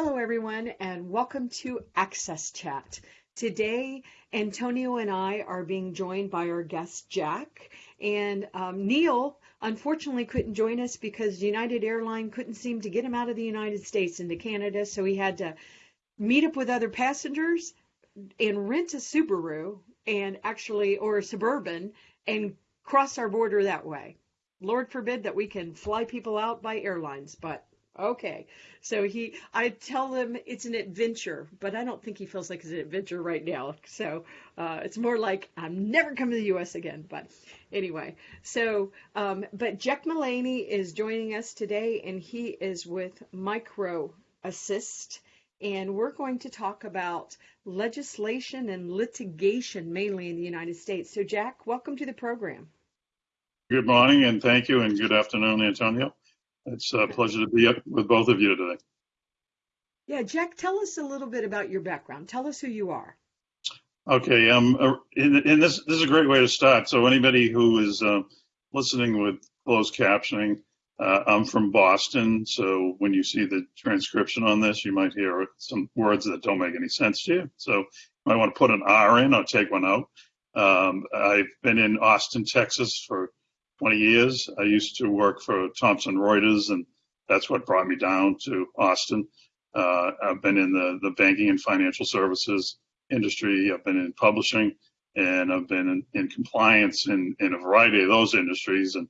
Hello, everyone, and welcome to AXSChat. Today, Antonio and I are being joined by our guest, Jack. And um, Neil, unfortunately, couldn't join us because United Airlines couldn't seem to get him out of the United States into Canada. So he had to meet up with other passengers and rent a Subaru and actually, or a Suburban, and cross our border that way. Lord forbid that we can fly people out by airlines, but Okay. So he, I tell him it's an adventure, but I don't think he feels like it's an adventure right now. So uh, it's more like I'm never coming to the U.S. again. But anyway, so, um, but Jack Mullaney is joining us today, and he is with Micro Assist. And we're going to talk about legislation and litigation, mainly in the United States. So, Jack, welcome to the program. Good morning, and thank you, and good afternoon, Antonio. It's a pleasure to be up with both of you today. Yeah, Jack, tell us a little bit about your background. Tell us who you are. Okay, um, uh, and this this is a great way to start. So anybody who is uh, listening with closed captioning, uh, I'm from Boston. So when you see the transcription on this, you might hear some words that don't make any sense to you. So you might want to put an R in or take one out. Um, I've been in Austin, Texas for 20 years. I used to work for Thomson Reuters, and that's what brought me down to Austin. Uh, I've been in the, the banking and financial services industry. I've been in publishing, and I've been in, in compliance in, in a variety of those industries. And,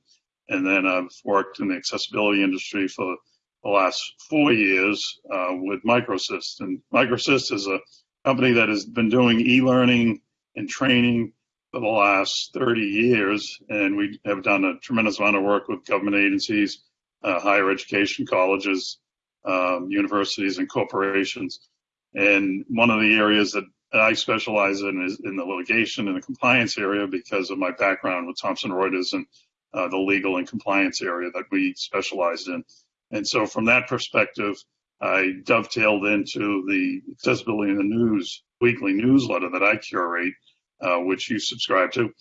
and then I've worked in the accessibility industry for the last four years uh, with MicroAssist. And MicroAssist is a company that has been doing e-learning and training for the last 30 years, and we have done a tremendous amount of work with government agencies, uh, higher education colleges, um, universities, and corporations. And one of the areas that I specialize in is in the litigation and the compliance area because of my background with Thomson Reuters and uh, the legal and compliance area that we specialized in. And so, from that perspective, I dovetailed into the accessibility in the news weekly newsletter that I curate which you subscribe to,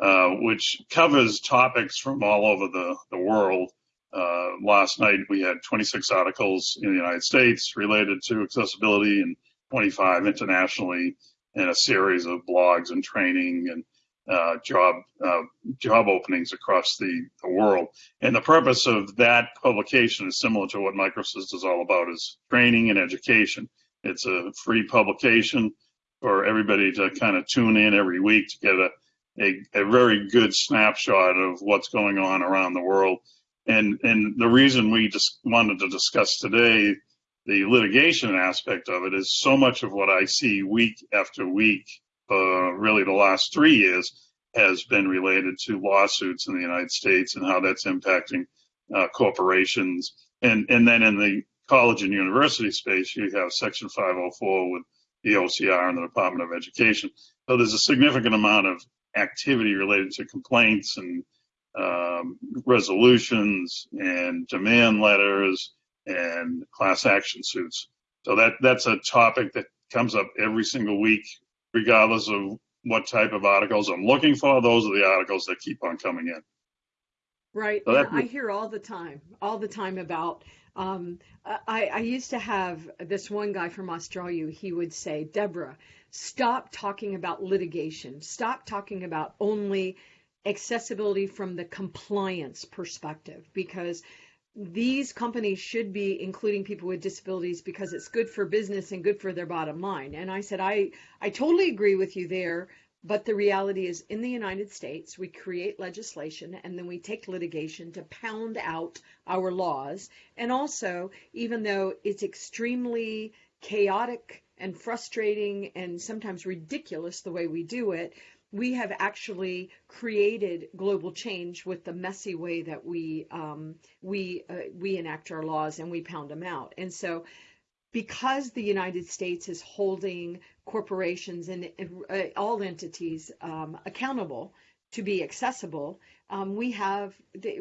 uh, which covers topics from all over the, the world. Uh, last night we had 26 articles in the United States related to accessibility and 25 internationally, and a series of blogs and training and uh, job uh, job openings across the, the world. And the purpose of that publication is similar to what MicroAssist is all about: is training and education. It's a free publication for everybody to kind of tune in every week to get a, a, a very good snapshot of what's going on around the world. And, and the reason we just wanted to discuss today the litigation aspect of it is so much of what I see week after week, uh, really the last three years, has been related to lawsuits in the United States and how that's impacting uh, corporations. And, and then in the college and university space, you have Section 504 with the OCR and the Department of Education. So there's a significant amount of activity related to complaints and um, resolutions and demand letters and class action suits. So that that's a topic that comes up every single week, regardless of what type of articles I'm looking for. Those are the articles that keep on coming in. Right. So I hear all the time, all the time about um, I, I used to have this one guy from Australia. He would say, Deborah, stop talking about litigation. Stop talking about only accessibility from the compliance perspective because these companies should be including people with disabilities because it's good for business and good for their bottom line. And I said, I, I totally agree with you there. But the reality is, in the United States, we create legislation and then we take litigation to pound out our laws. And also, even though it's extremely chaotic and frustrating and sometimes ridiculous the way we do it, we have actually created global change with the messy way that we um, we uh, we enact our laws and we pound them out. And so because the United States is holding corporations and, uh, all entities um, accountable to be accessible, um, we have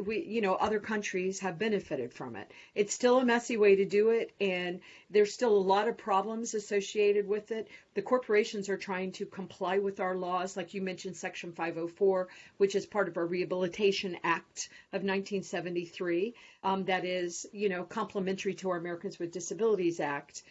we you know other countries have benefited from it. It's still a messy way to do it, and there's still a lot of problems associated with it. The corporations are trying to comply with our laws, like you mentioned, Section 504, which is part of our Rehabilitation Act of 1973. Um, that is you know complementary to our Americans with Disabilities Act.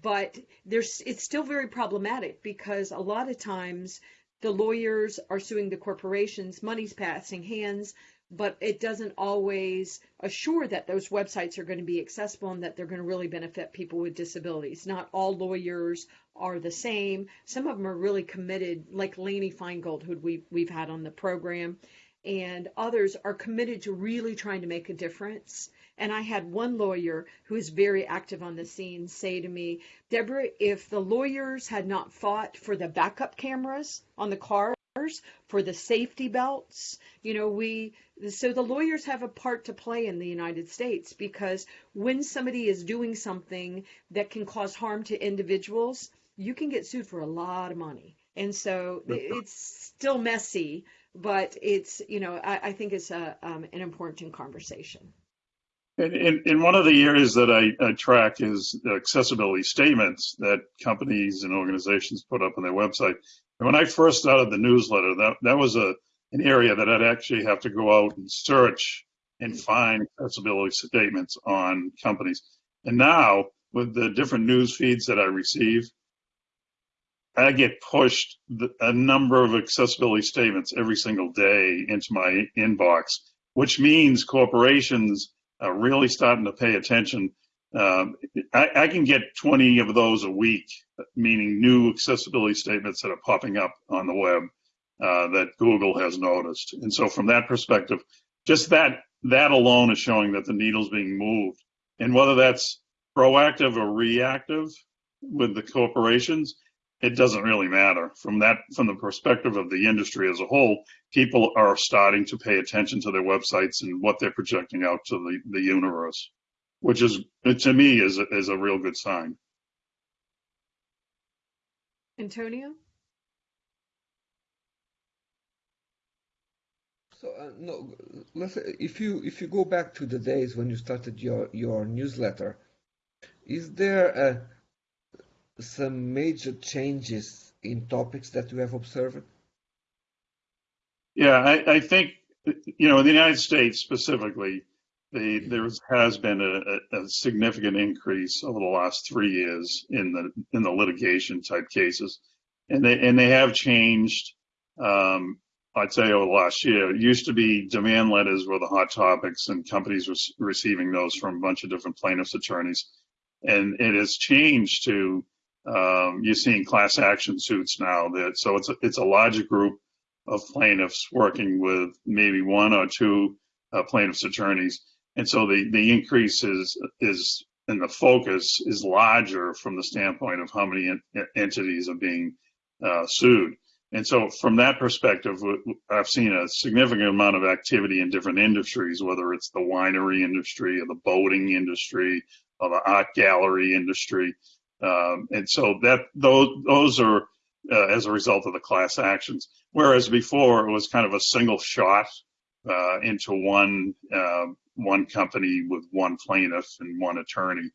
But there's it's still very problematic because a lot of times the lawyers are suing the corporations, money's passing hands, but it doesn't always assure that those websites are going to be accessible and that they're going to really benefit people with disabilities. Not all lawyers are the same. Some of them are really committed, like Lainey Feingold, who we, we've had on the program, and others are committed to really trying to make a difference. And I had one lawyer who is very active on the scene say to me, Deborah, if the lawyers had not fought for the backup cameras on the cars, for the safety belts, you know, we, so the lawyers have a part to play in the United States because when somebody is doing something that can cause harm to individuals, you can get sued for a lot of money. And so it's still messy, but it's, you know, I, I think it's a, um, an important conversation. And, and, and, one of the areas that I, I, track is accessibility statements that companies and organizations put up on their website. And when I first started the newsletter, that, that was a, an area that I'd actually have to go out and search and find accessibility statements on companies. And now, with the different news feeds that I receive, I get pushed a number of accessibility statements every single day into my inbox, which means corporations are really starting to pay attention. Um, I, I, can get 20 of those a week, meaning new accessibility statements that are popping up on the web uh, that Google has noticed. And so, from that perspective, just that that alone is showing that the needle's being moved. And whether that's proactive or reactive with the corporations, it doesn't really matter. From that from the perspective of the industry as a whole people are starting to pay attention to their websites and what they're projecting out to the, the universe which is to me is is a real good sign. Antonio? So uh, no let's if you if you go back to the days when you started your your newsletter is there a some major changes in topics that you have observed? Yeah, I, I think, you know, in the United States specifically, the, there has been a, a, significant increase over the last three years in the in the litigation type cases, and they and they have changed. Um, I'd say over the last year, it used to be demand letters were the hot topics, and companies were receiving those from a bunch of different plaintiffs' attorneys, and it has changed to um, you're seeing class action suits now that so it's a, it's a larger group of plaintiffs working with maybe one or two uh, plaintiffs attorneys, and so the the increase is is and the focus is larger from the standpoint of how many en- entities are being uh, sued. And so, from that perspective, I've seen a significant amount of activity in different industries, whether it's the winery industry or the boating industry or the art gallery industry. Um, and so that those those are uh, as a result of the class actions. Whereas before it was kind of a single shot uh, into one uh, one company with one plaintiff and one attorney.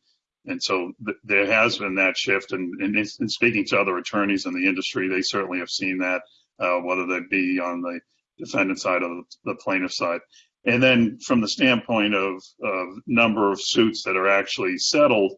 And so th- there has been that shift. And, and, in speaking to other attorneys in the industry, they certainly have seen that, uh, whether that be on the defendant side or the plaintiff side. And then from the standpoint of, of number of suits that are actually settled,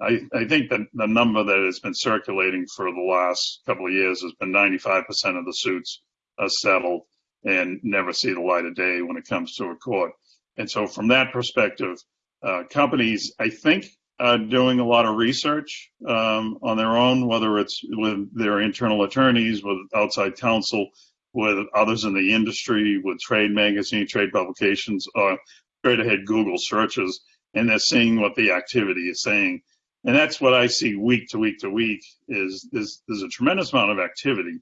I, I think that the number that has been circulating for the last couple of years has been 95% of the suits are settled and never see the light of day when it comes to a court. And so, from that perspective, uh, companies, I think, are doing a lot of research um, on their own, whether it's with their internal attorneys, with outside counsel, with others in the industry, with trade magazine, trade publications, or straight ahead Google searches, and they're seeing what the activity is saying and that's what I see week to week to week is there's, there's a tremendous amount of activity.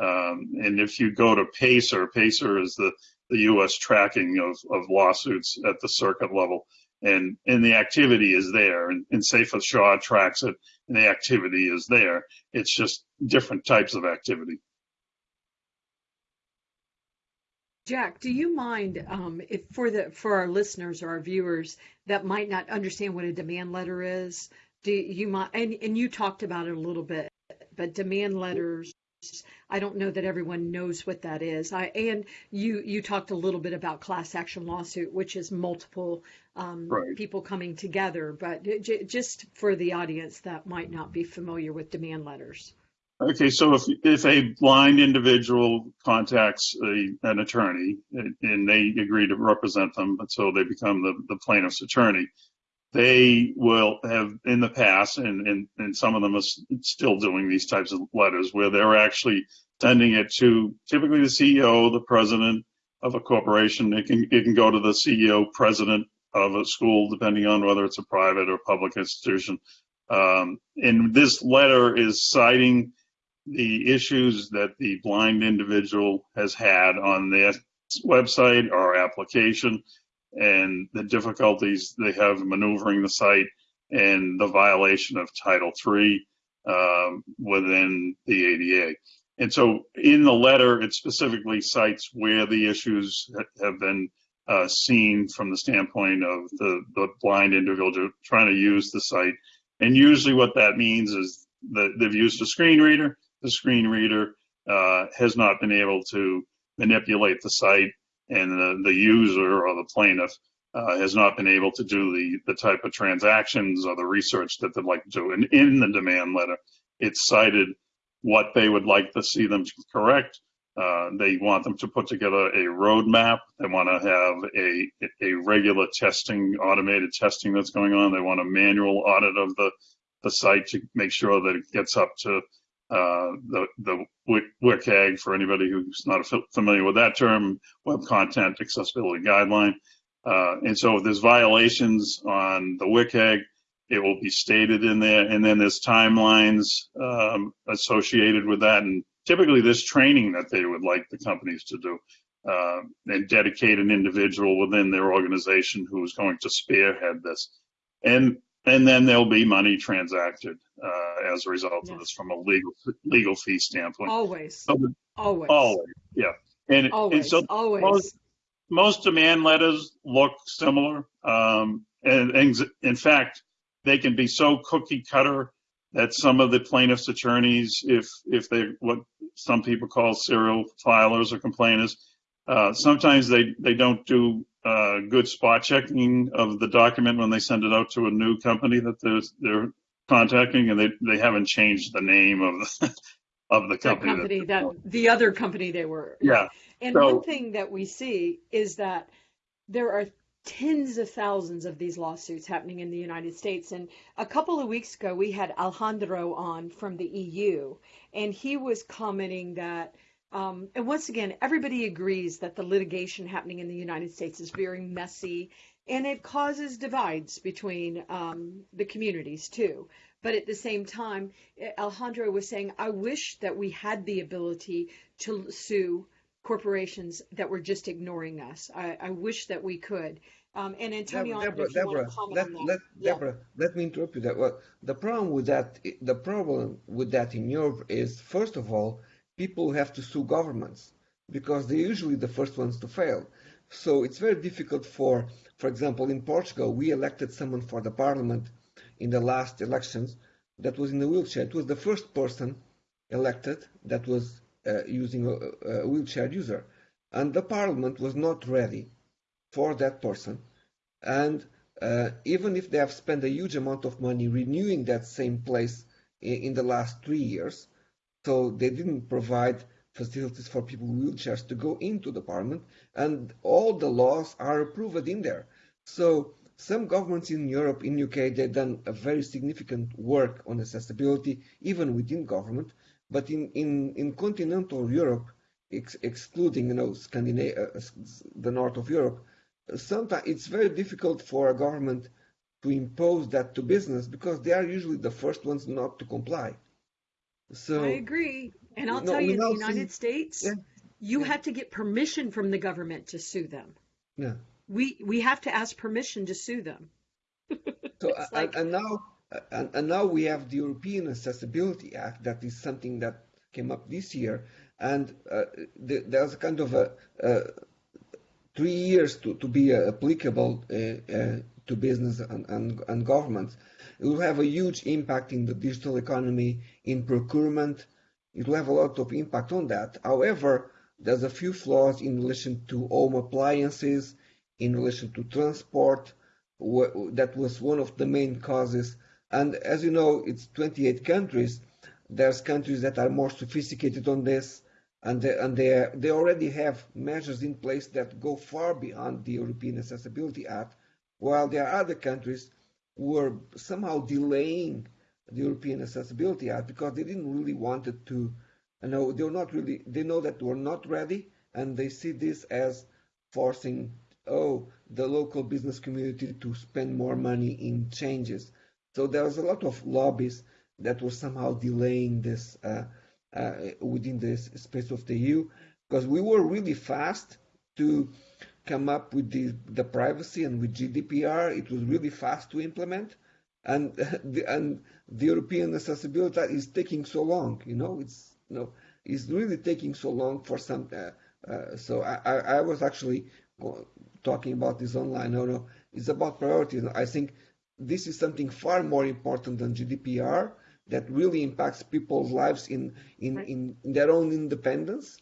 Um, and if you go to Pacer, Pacer is the, the U.S. tracking of, of lawsuits at the circuit level, and and the activity is there, and, and Seyfarth Shaw tracks it, and the activity is there. It's just different types of activity. Jack, do you mind um, if for the for our listeners or our viewers that might not understand what a demand letter is? Do you mind? And, and you talked about it a little bit, but demand letters. I don't know that everyone knows what that is. I and you you talked a little bit about class action lawsuit, which is multiple um, right. people coming together. But j- just for the audience that might not be familiar with demand letters. Okay, so if if a blind individual contacts a, an attorney and they agree to represent them, so they become the, the plaintiff's attorney, they will have in the past, and, and, and some of them are still doing these types of letters where they're actually sending it to typically the CEO, the president of a corporation. It can it can go to the CEO, president of a school, depending on whether it's a private or public institution. Um, and this letter is citing the issues that the blind individual has had on their website or application and the difficulties they have maneuvering the site and the violation of Title III um, within the ADA. And so in the letter, it specifically cites where the issues have been uh, seen from the standpoint of the, the blind individual trying to use the site. And usually what that means is that they've used a screen reader the screen reader uh, has not been able to manipulate the site, and the, the user or the plaintiff uh, has not been able to do the, the type of transactions or the research that they'd like to do. And in the demand letter, it's cited what they would like to see them correct. Uh, they want them to put together a roadmap. They want to have a, a regular testing, automated testing that's going on. They want a manual audit of the, the site to make sure that it gets up to uh, the the WCAG for anybody who's not familiar with that term, Web Content Accessibility Guideline. Uh, and so if there's violations on the WCAG, it will be stated in there, and then there's timelines um, associated with that, and typically there's training that they would like the companies to do. Uh, and dedicate an individual within their organization who is going to spearhead this. And and then there'll be money transacted uh, as a result of this from a legal legal fee standpoint. Always, so, always, always, yeah. And, always, and so always. Most, most demand letters look similar, um, and, and in fact, they can be so cookie cutter that some of the plaintiffs' attorneys, if if they what some people call serial filers or complainers, uh, sometimes they they don't do uh, good spot checking of the document when they send it out to a new company that they're, they're contacting, and they they haven't changed the name of the, of the company. The company that, that the other company they were. Yeah. And so, one thing that we see is that there are tens of thousands of these lawsuits happening in the United States. And a couple of weeks ago, we had Alejandro on from the EU, and he was commenting that um, and once again, everybody agrees that the litigation happening in the United States is very messy and it causes divides between um, the communities too. But at the same time, Alejandro was saying, I wish that we had the ability to sue corporations that were just ignoring us. I, I wish that we could. Um, and Antonio, Deborah, Deborah, let, let, yeah. Deborah, let me interrupt you. That well, the problem with that, the problem with that in Europe is, first of all, people have to sue governments because they're usually the first ones to fail. So it's very difficult for, for example, in Portugal, we elected someone for the parliament in the last elections that was in a wheelchair. It was the first person elected that was uh, using a, a, wheelchair user. And the parliament was not ready for that person. And uh, even if they have spent a huge amount of money renewing that same place in, in the last three years, so they didn't provide facilities for people with wheelchairs to go into the parliament, and all the laws are approved in there. So some governments in Europe, in UK, they've done a very significant work on accessibility, even within government. But in, in, in continental Europe, ex excluding you know Scandinavia, uh, the north of Europe, sometimes it's very difficult for a government to impose that to business because they are usually the first ones not to comply. So I agree. And I'll no, tell you, in the United see, States, yeah, you yeah. have to get permission from the government to sue them. Yeah. We we have to ask permission to sue them. so like, and, and, now and, and now we have the European Accessibility Act that is something that came up this year, and uh, the, there's a kind of a, a three years to, to be uh, applicable uh, uh, to business and, and, and governments. It will have a huge impact in the digital economy, in procurement. It will have a lot of impact on that. However, there's a few flaws in relation to home appliances, in relation to transport. That was one of the main causes. And as you know, it's 28 countries. There's countries that are more sophisticated on this, and they, and they, they already have measures in place that go far beyond the European Accessibility Act, while there are other countries who are somehow delaying the European Accessibility Act because they didn't really want it to you know they're not really they know that we're not ready and they see this as forcing oh the local business community to spend more money in changes. So there was a lot of lobbies that were somehow delaying this uh, uh, within the space of the EU because we were really fast to come up with the, the privacy and with GDPR it was really fast to implement and the, and the European accessibility is taking so long you know it's you know, is really taking so long for some. Uh, uh, so I, I, I, was actually talking about this online. No, no, it's about priorities. I think this is something far more important than GDPR that really impacts people's lives in in, right. in, in their own independence.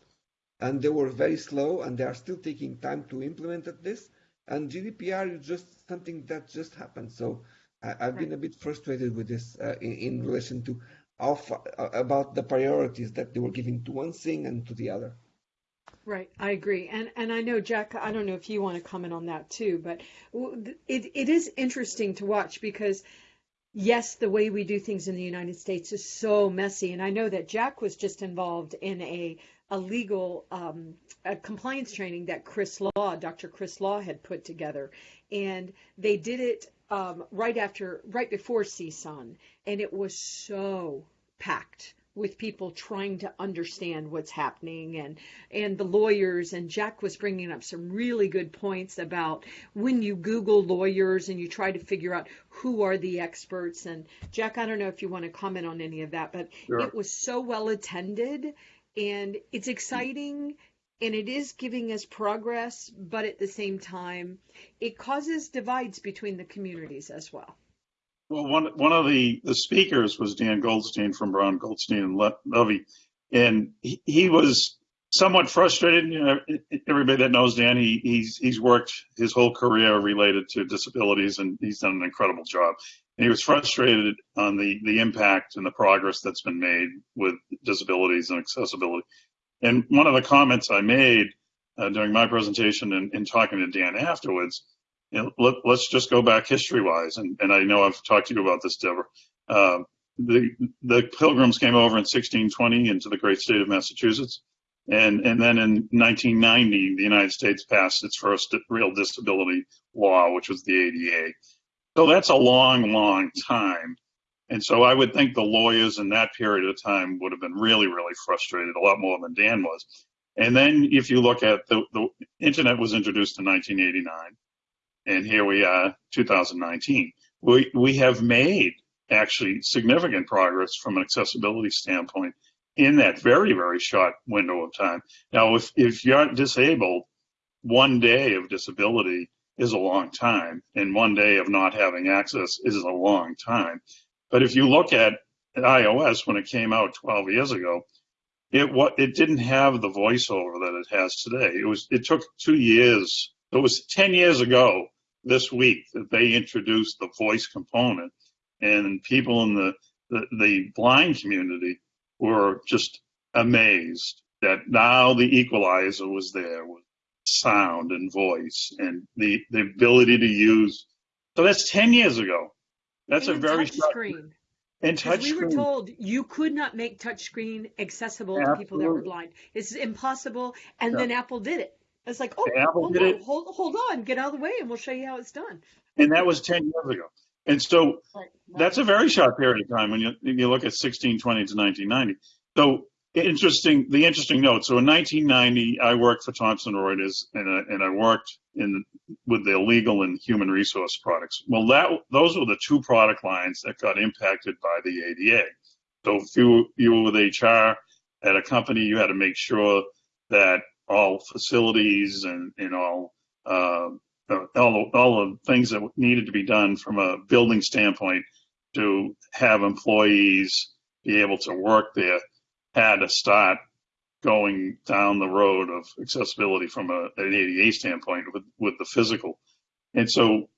And they were very slow, and they are still taking time to implement this. And GDPR is just something that just happened. So I, have been a bit frustrated with this uh, in, in relation to of uh, about the priorities that they were giving to one thing and to the other. Right, I agree, and and I know Jack. I don't know if you want to comment on that too, but it it is interesting to watch because yes, the way we do things in the United States is so messy, and I know that Jack was just involved in a a legal um, a compliance training that Chris Law, Dr. Chris Law, had put together, and they did it um, right after, right before CSUN, and it was so packed with people trying to understand what's happening. And and the lawyers and Jack was bringing up some really good points about when you google lawyers and you try to figure out who are the experts. And Jack I don't know if you want to comment on any of that but sure. it was so well attended. And it's exciting and it is giving us progress, but at the same time, it causes divides between the communities as well. Well, one one of the the speakers was Dan Goldstein from Brown Goldstein and Levy, and he, he was somewhat frustrated. You know, everybody that knows Dan, he, he's he's worked his whole career related to disabilities, and he's done an incredible job. And he was frustrated on the the impact and the progress that's been made with disabilities and accessibility. And one of the comments I made uh, during my presentation and, and, talking to Dan afterwards, you know, let, us just go back history-wise, and, and, I know I've talked to you about this, Deborah. Uh, the the Pilgrims came over in 1620 into the great state of Massachusetts, and and then in 1990, the United States passed its first real disability law, which was the ADA. So that's a long, long time. And so I would think the lawyers in that period of time would have been really, really frustrated, a lot more than Dan was. And then if you look at the, the internet was introduced in 1989, and here we are, 2019. We, we have made actually significant progress from an accessibility standpoint in that very, very short window of time. Now, if, if you're disabled, one day of disability is a long time, and one day of not having access is a long time. But if you look at iOS when it came out 12 years ago, it what it didn't have the voiceover that it has today. It was it took two years. It was 10 years ago this week that they introduced the voice component, and people in the the, the blind community were just amazed that now the equalizer was there with sound and voice and the the ability to use. So that's 10 years ago. That's and a very touch screen. And touch screen we were told you could not make touch screen accessible Absolutely. to people that were blind. It's impossible. And yeah. then Apple did it. It's like, oh, hold on, hold, hold on, get out of the way, and we'll show you how it's done. And that was 10 years ago. And so right. that's a very short period of time when you, you look at 1620 to 1990. So interesting, the interesting note. So in 1990, I worked for Thomson Reuters, and, uh, and I worked in with the legal and human resource products. Well, that those were the two product lines that got impacted by the ADA. So if you you were with HR at a company, you had to make sure that all facilities and, and all uh, all, all the things that needed to be done from a building standpoint to have employees be able to work there had to start going down the road of accessibility from a, an ADA standpoint with, with the physical. And so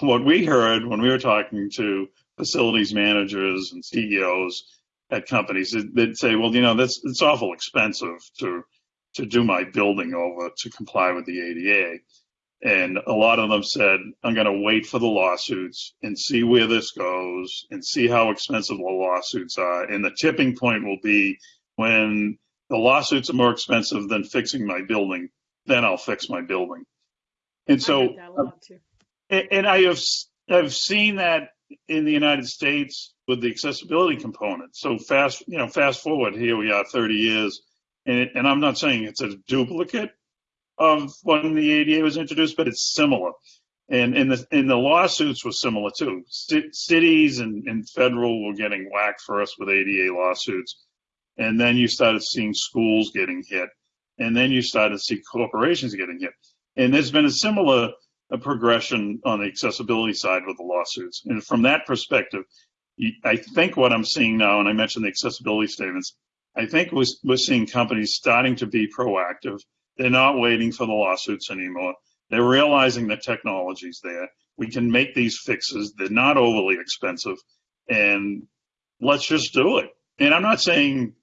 what we heard when we were talking to facilities managers and CEOs at companies, they'd say, well, you know, that's, it's awful expensive to, to do my building over to comply with the ADA. And a lot of them said, I'm going to wait for the lawsuits and see where this goes and see how expensive the lawsuits are. And the tipping point will be when the lawsuits are more expensive than fixing my building, then I'll fix my building. And so, uh, and I have, I've seen that in the United States with the accessibility component. So fast, you know, fast forward, here we are 30 years, and, and I'm not saying it's a duplicate of when the ADA was introduced, but it's similar. And, and the, and the lawsuits were similar too. C- cities and, and federal were getting whacked first with ADA lawsuits. And then you started seeing schools getting hit. And then you started to see corporations getting hit. And there's been a similar a progression on the accessibility side with the lawsuits. And from that perspective, I think what I'm seeing now, and I mentioned the accessibility statements, I think we're, we're seeing companies starting to be proactive. They're not waiting for the lawsuits anymore. They're realizing the technology's there. We can make these fixes. They're not overly expensive. And let's just do it. And I'm not saying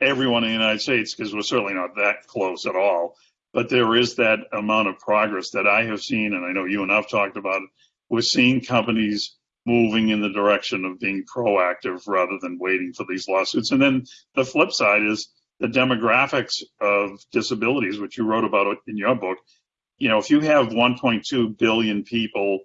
everyone in the United States, because we're certainly not that close at all but there is that amount of progress that I have seen, and I know you and I've talked about it. We're seeing companies moving in the direction of being proactive rather than waiting for these lawsuits. And then the flip side is the demographics of disabilities, which you wrote about in your book. You know, if you have 1.2 billion people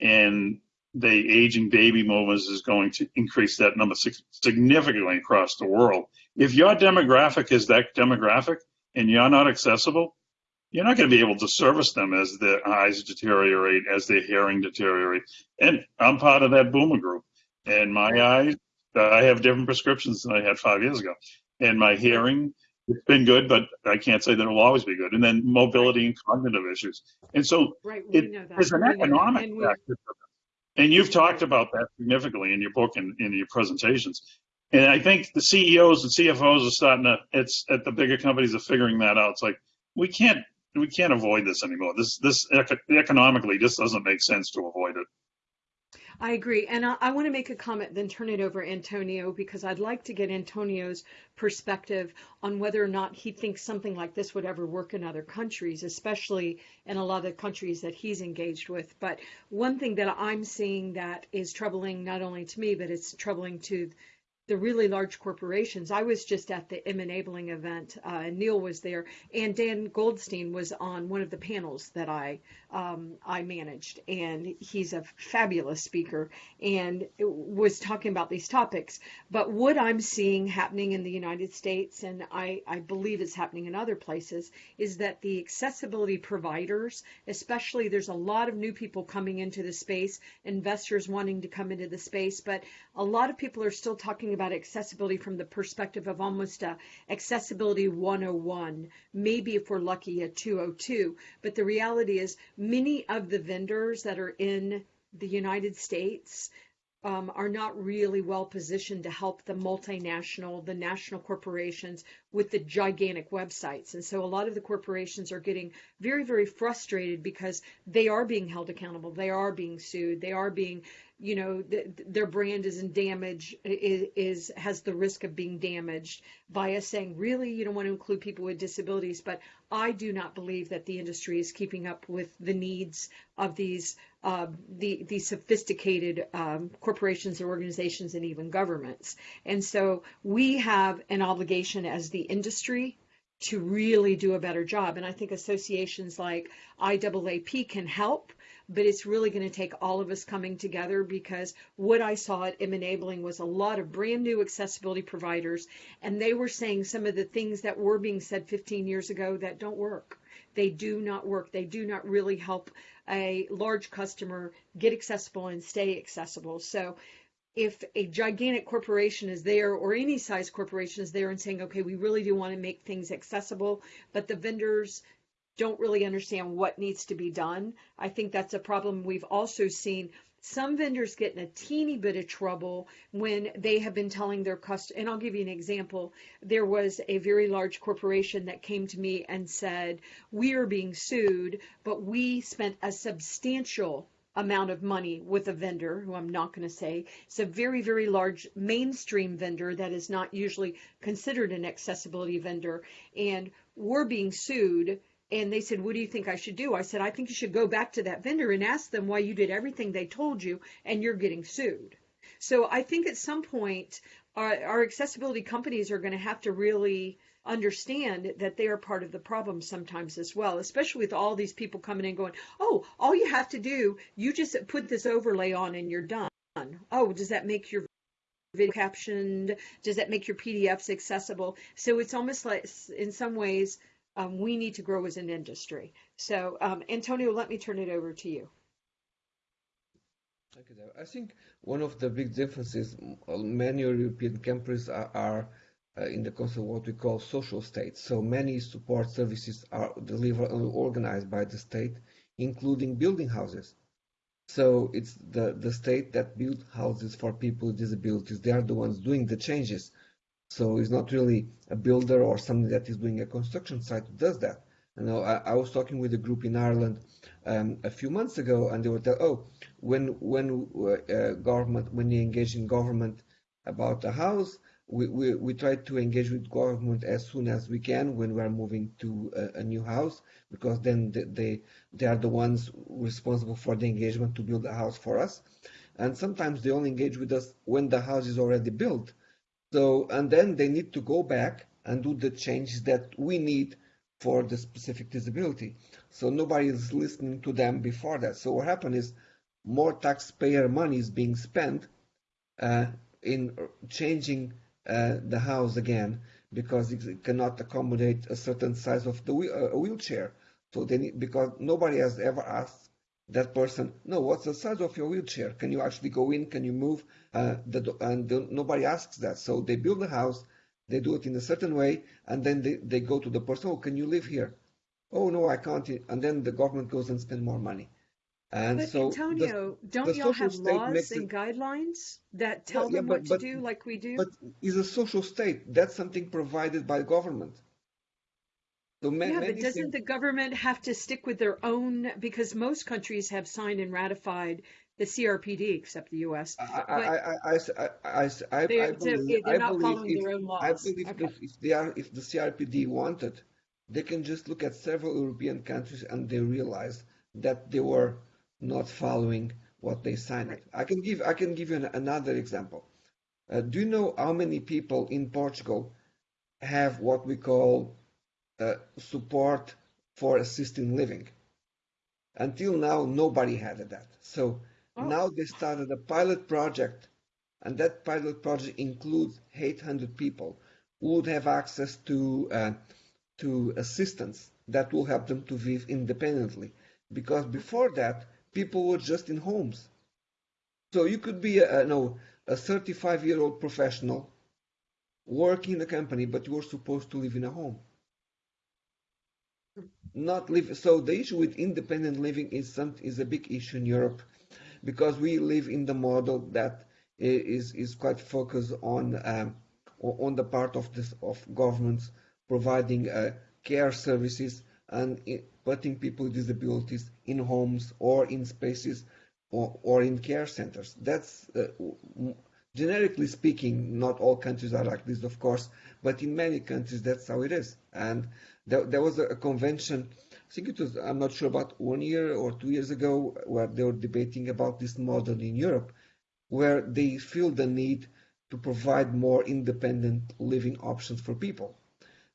and the aging baby boomers is going to increase that number significantly across the world. If your demographic is that demographic, and you're not accessible, you're not going to be able to service them as their eyes deteriorate, as their hearing deteriorate. And I'm part of that boomer group. And my eyes, I have different prescriptions than I had five years ago. And my hearing, it's been good, but I can't say that it'll always be good. And then mobility and cognitive issues. And so right, it is an economic and factor. And you've talked about that significantly in your book and in your presentations. And I think the CEOs and CFOs are starting to, it's at the bigger companies are figuring that out. It's like, we can't, we can't avoid this anymore. This, this economically just doesn't make sense to avoid it. I agree. And I, I want to make a comment, then turn it over Antonio, because I'd like to get Antonio's perspective on whether or not he thinks something like this would ever work in other countries, especially in a lot of the countries that he's engaged with. But one thing that I'm seeing that is troubling not only to me, but it's troubling to the really large corporations. I was just at the M Enabling event, uh, and Neil was there, and Dan Goldstein was on one of the panels that I um, I managed, and he's a fabulous speaker and was talking about these topics. But what I'm seeing happening in the United States, and I, I believe it's happening in other places, is that the accessibility providers, especially there's a lot of new people coming into the space, investors wanting to come into the space, but a lot of people are still talking about accessibility from the perspective of almost a accessibility 101, maybe if we're lucky a 202. But the reality is many of the vendors that are in the United States um, are not really well positioned to help the multinational, the national corporations with the gigantic websites. And so a lot of the corporations are getting very, very frustrated because they are being held accountable. They are being sued. They are being you know th- their brand is in damage is, is has the risk of being damaged by us saying really you don't want to include people with disabilities but i do not believe that the industry is keeping up with the needs of these uh, the these sophisticated um, corporations and organizations and even governments and so we have an obligation as the industry to really do a better job and i think associations like iaap can help but it's really going to take all of us coming together because what I saw at M Enabling was a lot of brand new accessibility providers, and they were saying some of the things that were being said 15 years ago that don't work. They do not work. They do not really help a large customer get accessible and stay accessible. So if a gigantic corporation is there or any size corporation is there and saying, okay, we really do want to make things accessible, but the vendors don't really understand what needs to be done. I think that's a problem we've also seen some vendors get in a teeny bit of trouble when they have been telling their customers, and I'll give you an example. There was a very large corporation that came to me and said, We are being sued, but we spent a substantial amount of money with a vendor who I'm not going to say. It's a very, very large mainstream vendor that is not usually considered an accessibility vendor. And we're being sued and they said, What do you think I should do? I said, I think you should go back to that vendor and ask them why you did everything they told you and you're getting sued. So I think at some point, our, our accessibility companies are going to have to really understand that they are part of the problem sometimes as well, especially with all these people coming in going, Oh, all you have to do, you just put this overlay on and you're done. Oh, does that make your video captioned? Does that make your PDFs accessible? So it's almost like, in some ways, um, we need to grow as an industry. So, um, Antonio, let me turn it over to you. I think one of the big differences, many European countries are, are uh, in the concept of what we call social states. So many support services are delivered and organized by the state, including building houses. So it's the, the state that build houses for people with disabilities. They are the ones doing the changes. So it's not really a builder or somebody that is doing a construction site who does that. You know, I, I was talking with a group in Ireland um, a few months ago, and they were telling, oh, when when uh, government when they engage in government about a house, we, we, we try to engage with government as soon as we can when we are moving to a, a new house, because then they, they they are the ones responsible for the engagement to build a house for us, and sometimes they only engage with us when the house is already built so, and then they need to go back and do the changes that we need for the specific disability. So nobody is listening to them before that. So what happens is more taxpayer money is being spent uh, in changing uh, the house again because it cannot accommodate a certain size of the uh, wheelchair. So they need, because nobody has ever asked that person, no, what's the size of your wheelchair? Can you actually go in? Can you move? Uh, the, and the, nobody asks that. So they build a house, they do it in a certain way, and then they, they go to the person, oh, can you live here? Oh, no, I can't. And then the government goes and spend more money. And but so Antonio, the, don't y'all have laws and it, guidelines that tell yeah, them yeah, but, what to but, do like we do? But is a social state. That's something provided by government. So yeah, but doesn't the government have to stick with their own? Because most countries have signed and ratified the CRPD, except the U.S. I, I, I, I, I, they're, believe, they're not following if, their own laws. I believe okay. if, if they are, if the CRPD wanted, they can just look at several European countries and they realize that they were not following what they signed. Right. I can give I can give you an, another example. Uh, do you know how many people in Portugal have what we call support for assisted living. Until now, nobody had that. So oh. now they started a pilot project, and that pilot project includes 800 people who would have access to uh, to assistance that will help them to live independently. Because before that, people were just in homes. So you could be a, no, a 35 year old professional working in a company, but you were supposed to live in a home not live. So the issue with independent living is some, is a big issue in Europe because we live in the model that is is quite focused on um, on the part of this of governments providing uh, care services and putting people with disabilities in homes or in spaces or, or in care centers. That's uh, generically speaking, not all countries are like this, of course, but in many countries that's how it is. And there, there was a, convention, I think it was, I'm not sure about one year or two years ago, where they were debating about this model in Europe, where they feel the need to provide more independent living options for people.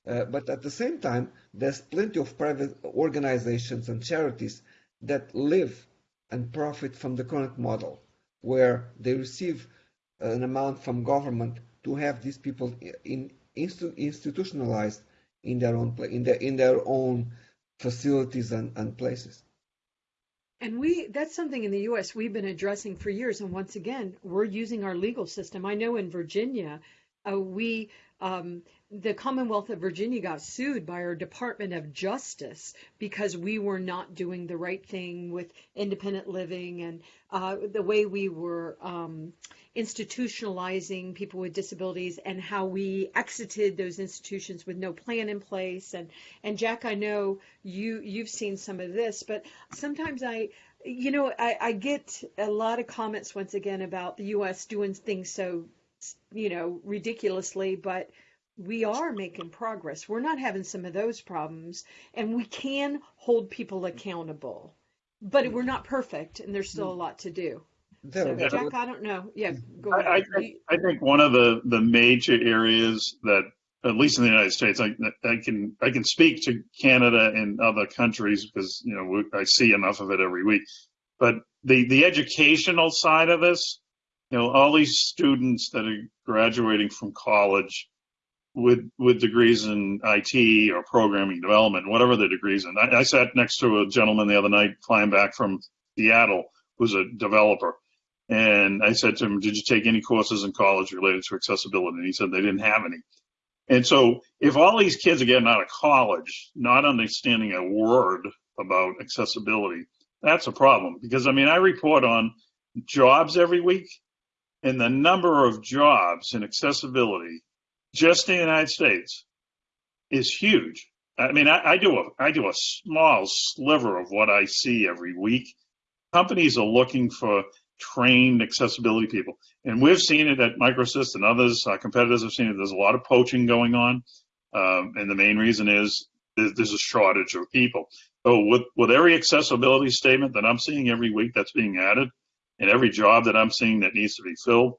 Uh, but at the same time, there's plenty of private organizations and charities that live and profit from the current model, where they receive an amount from government to have these people in, institutionalized in their own in their in their own facilities and, and places. And we that's something in the US we've been addressing for years and once again we're using our legal system. I know in Virginia uh, we um, the Commonwealth of Virginia got sued by our Department of Justice because we were not doing the right thing with independent living and uh, the way we were um, institutionalizing people with disabilities and how we exited those institutions with no plan in place. And and Jack, I know you you've seen some of this, but sometimes I you know I, I get a lot of comments once again about the U.S. doing things so you know ridiculously, but we are making progress. We're not having some of those problems, and we can hold people accountable. But we're not perfect, and there's still a lot to do. So, Jack, I don't know. Yeah, go ahead. I, I, think, I think one of the, the major areas that, at least in the United States, I, I can I can speak to Canada and other countries because you know I see enough of it every week. But the the educational side of this, you know, all these students that are graduating from college with with degrees in IT or programming development, whatever the degrees in. I, I sat next to a gentleman the other night flying back from Seattle who's a developer. And I said to him, Did you take any courses in college related to accessibility? And he said they didn't have any. And so if all these kids are getting out of college, not understanding a word about accessibility, that's a problem. Because I mean, I report on jobs every week, and the number of jobs in accessibility just the United States is huge. I mean, I, I, do a I do a small sliver of what I see every week. Companies are looking for trained accessibility people, and we've seen it at MicroAssist and others. Our competitors have seen it. There's a lot of poaching going on, um, and the main reason is there's, there's a shortage of people. So with with every accessibility statement that I'm seeing every week that's being added, and every job that I'm seeing that needs to be filled,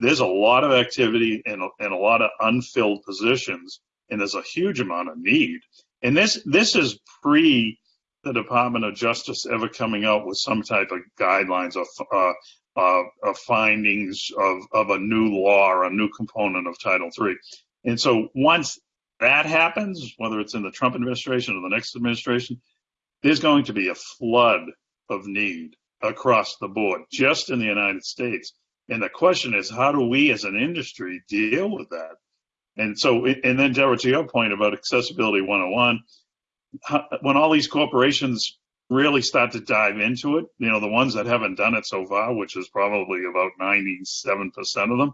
there's a lot of activity and, and a lot of unfilled positions, and there's a huge amount of need. And this this is pre the Department of Justice ever coming out with some type of guidelines or uh, uh, of findings of, of a new law or a new component of Title III. And so once that happens, whether it's in the Trump administration or the next administration, there's going to be a flood of need across the board, just in the United States. And the question is, how do we as an industry deal with that? And so, and then Deborah, to your point about accessibility 101, when all these corporations really start to dive into it, you know, the ones that haven't done it so far, which is probably about 97% of them,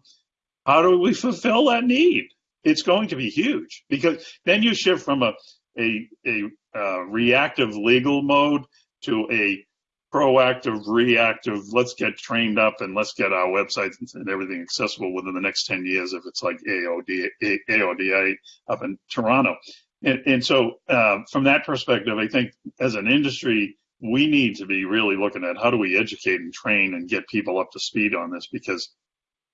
how do we fulfill that need? It's going to be huge because then you shift from a, a, a uh, reactive legal mode to a proactive, reactive, let's get trained up and let's get our websites and everything accessible within the next 10 years if it's like AOD, AODA up in Toronto. And, and so uh, from that perspective, I think as an industry, we need to be really looking at how do we educate and train and get people up to speed on this because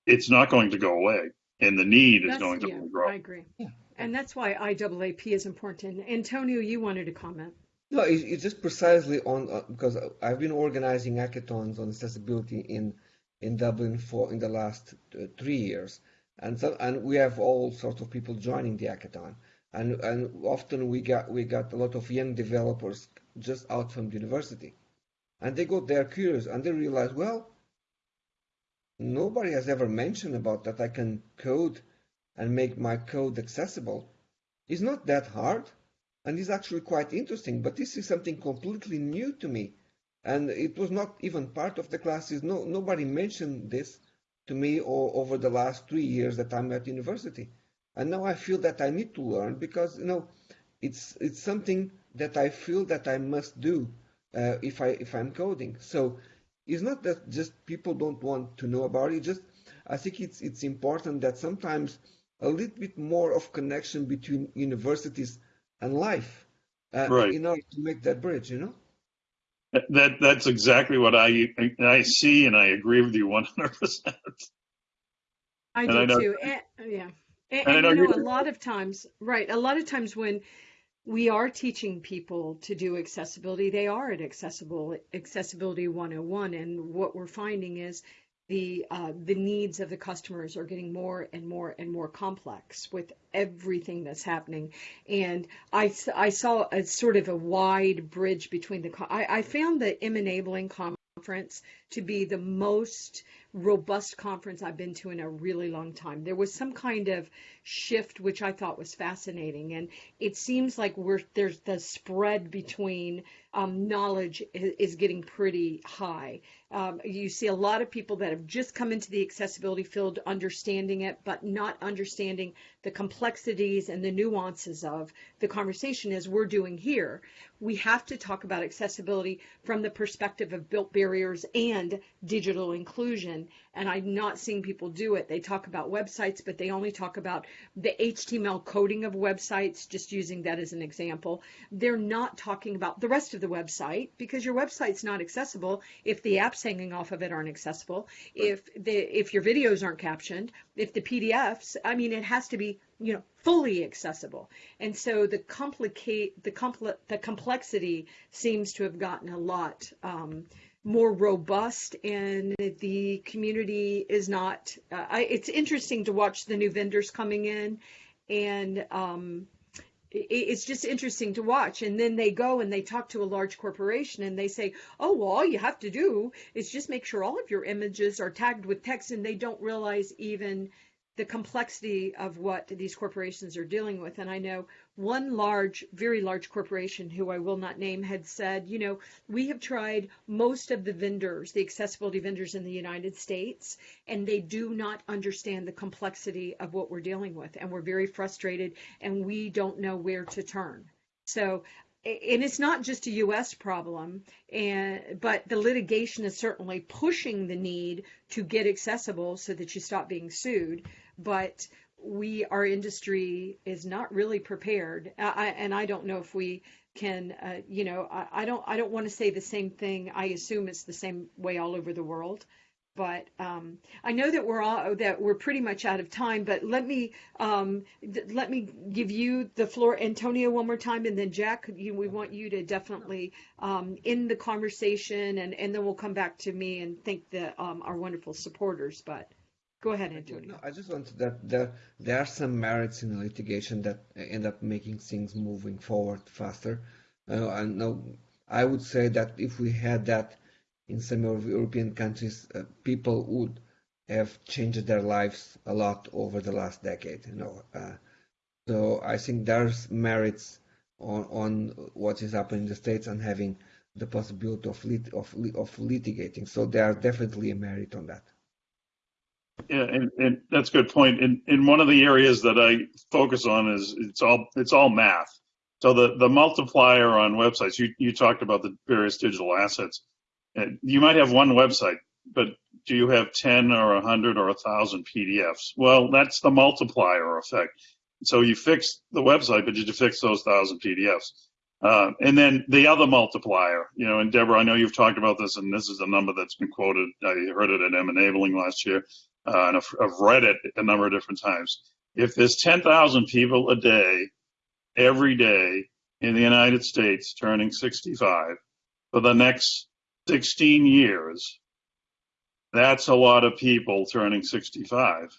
it's not going to go away and the need is going to yeah, grow. I agree. Yeah. And that's why IAAP is important. Antonio, you wanted to comment. No, it's just precisely on uh, because I've been organizing hackathons on accessibility in in Dublin for in the last uh, three years, and so and we have all sorts of people joining the hackathon, and and often we got we got a lot of young developers just out from university, and they got there curious and they realize well, nobody has ever mentioned about that I can code and make my code accessible. It's not that hard and it's actually quite interesting. But this is something completely new to me, and it was not even part of the classes. No, nobody mentioned this to me or, over the last three years that I'm at university, and now I feel that I need to learn because you know, it's it's something that I feel that I must do uh, if I if I'm coding. So it's not that just people don't want to know about it. Just I think it's it's important that sometimes a little bit more of connection between universities and life uh, right. in order to make that bridge, you know? That that's exactly what I I see, and I agree with you one hundred percent. I do I know, too. And, yeah, and, and, and you know, a lot of times, right? A lot of times when we are teaching people to do accessibility, they are at accessible accessibility 101, and what we're finding is the uh, the needs of the customers are getting more and more and more complex with everything that's happening. And I, I saw a sort of a wide bridge between the. I, I found the M enabling conference conference to be the most robust conference I've been to in a really long time. There was some kind of shift which I thought was fascinating, and it seems like we're there's the spread between um, knowledge is, getting pretty high. Um, you see a lot of people that have just come into the accessibility field understanding it, but not understanding the complexities and the nuances of the conversation as we're doing here. We have to talk about accessibility from the perspective of built barriers and digital inclusion. And I'm not seeing people do it. They talk about websites, but they only talk about the HTML coding of websites, just using that as an example. They're not talking about the rest of the website because your website's not accessible if the apps hanging off of it aren't accessible, if the if your videos aren't captioned, if the PDFs, I mean, it has to be you know fully accessible and so the complicate the compl- the complexity seems to have gotten a lot um, more robust and the community is not uh, I, it's interesting to watch the new vendors coming in and um, it's just interesting to watch. And then they go and they talk to a large corporation and they say, oh, well, all you have to do is just make sure all of your images are tagged with text. And they don't realize even the complexity of what these corporations are dealing with. And I know one large, very large corporation who I will not name had said, you know, we have tried most of the vendors, the accessibility vendors in the United States, and they do not understand the complexity of what we're dealing with. And we're very frustrated and we don't know where to turn. So and it's not just a U.S. problem, and but the litigation is certainly pushing the need to get accessible so that you stop being sued but we our industry is not really prepared I, and i don't know if we can uh, you know I, I, don't i don't want to say the same thing i assume it's the same way all over the world but um, I know that we're all that we're pretty much out of time. But let me um, th- let me give you the floor, Antonio, one more time, and then Jack. You, we want you to definitely um, end the conversation, and, and then we'll come back to me and thank the um, our wonderful supporters. But Go ahead, Antonio. No, I just wanted that there there are some merits in litigation that end up making things moving forward faster. Uh, I know I would say that if we had that in some of European countries, uh, people would have changed their lives a lot over the last decade. You know, uh, so I think there's merits on on what is happening in the states and having the possibility of lit, of of litigating. So there are definitely a merit on that. Yeah, and, and that's a good point. And, and one of the areas that I focus on is it's all it's all math. So the, the multiplier on websites, you, you talked about the various digital assets. You might have one website, but do you have 10 or 100 or 1,000 PDFs? Well, that's the multiplier effect. So you fix the website, but you fix those 1,000 PDFs? Uh, and then the other multiplier, you know, and Deborah, I know you've talked about this, and this is a number that's been quoted. I heard it at M Enabling last year uh, and I've, I've read it a number of different times. If there's 10,000 people a day, every day in the United States turning 65 for the next 16 years, that's a lot of people turning 65.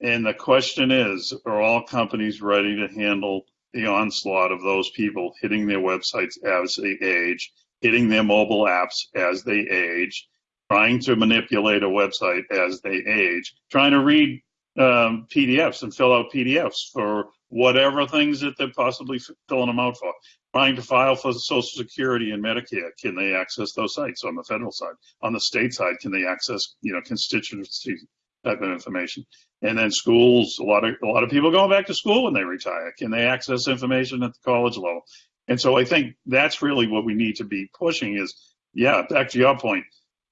And the question is, are all companies ready to handle the onslaught of those people hitting their websites as they age, hitting their mobile apps as they age, trying to manipulate a website as they age, trying to read um, PDFs and fill out PDFs for whatever things that they're possibly filling them out for. Trying to file for Social Security and Medicare, can they access those sites on the federal side? On the state side, can they access you know constituency type of information? And then schools, a lot of a lot of people going back to school when they retire. Can they access information at the college level? And so I think that's really what we need to be pushing is, yeah, back to your point,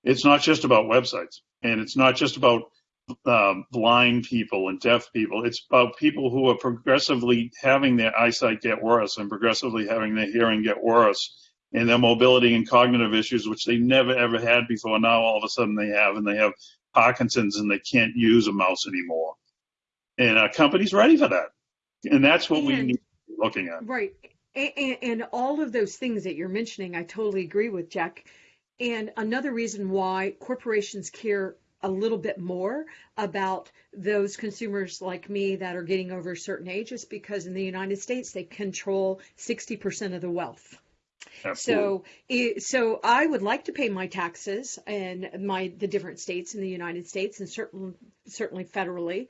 it's not just about websites and it's not just about uh, blind people and deaf people. It's about people who are progressively having their eyesight get worse and progressively having their hearing get worse and their mobility and cognitive issues, which they never ever had before. Now all of a sudden they have, and they have Parkinson's and they can't use a mouse anymore. And our company's ready for that. And that's what and, we need to be looking at. Right. And, and all of those things that you're mentioning, I totally agree with, Jack and another reason why corporations care a little bit more about those consumers like me that are getting over a certain age is because in the United States they control 60% of the wealth. Absolutely. So, so I would like to pay my taxes and my the different states in the United States and certain certainly federally.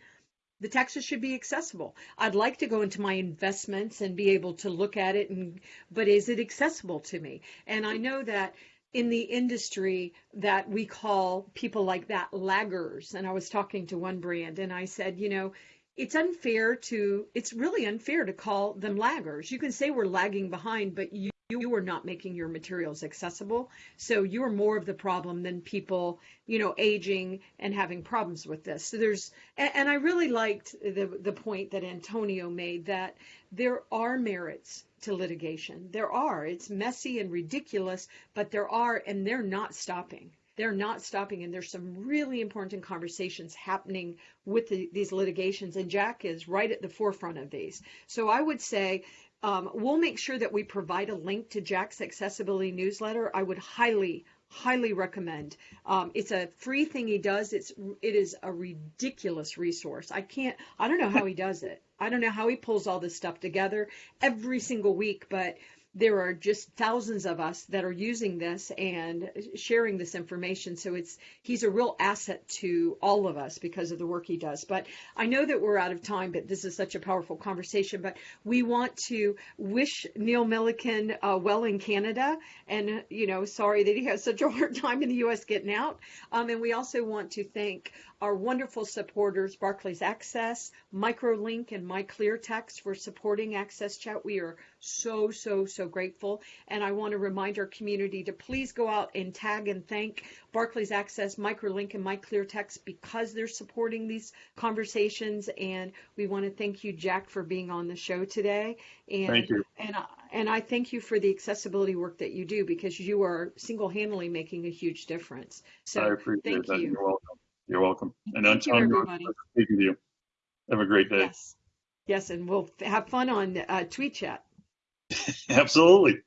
The taxes should be accessible. I'd like to go into my investments and be able to look at it and but is it accessible to me? And I know that in the industry that we call people like that laggers. And I was talking to one brand and I said, you know, it's unfair to it's really unfair to call them laggers. You can say we're lagging behind, but you you are not making your materials accessible. So you're more of the problem than people, you know, aging and having problems with this. So there's, and, and I really liked the, the point that Antonio made that there are merits to litigation. There are. It's messy and ridiculous, but there are, and they're not stopping they're not stopping and there's some really important conversations happening with the, these litigations and jack is right at the forefront of these so i would say um, we'll make sure that we provide a link to jack's accessibility newsletter. I would highly highly recommend. Um, it's a free thing he does. It's it is a ridiculous resource. I can't i don't know how he does it. I don't know how he pulls all this stuff together every single week but there are just thousands of us that are using this and sharing this information. So it's he's a real asset to all of us because of the work he does. But I know that we're out of time, but this is such a powerful conversation. But we want to wish Neil Milliken uh, well in Canada, and you know, sorry that he has such a hard time in the U.S. getting out. Um, and we also want to thank our wonderful supporters, Barclays Access, Microlink, and MyClearText for supporting AXSChat. We are so, so, so grateful. And I want to remind our community to please go out and tag and thank Barclays Access, Microlink, and MyClearText because they're supporting these conversations. And we want to thank you, Jack, for being on the show today. And, thank you. And, and I thank you for the accessibility work that you do because you are single-handedly making a huge difference. So I appreciate thank that. you. You're welcome. You're welcome. And Thank you, Antonio, everybody. speaking to you. Have a great day. Yes. Yes, and we'll have fun on uh, Tweet Chat. Absolutely.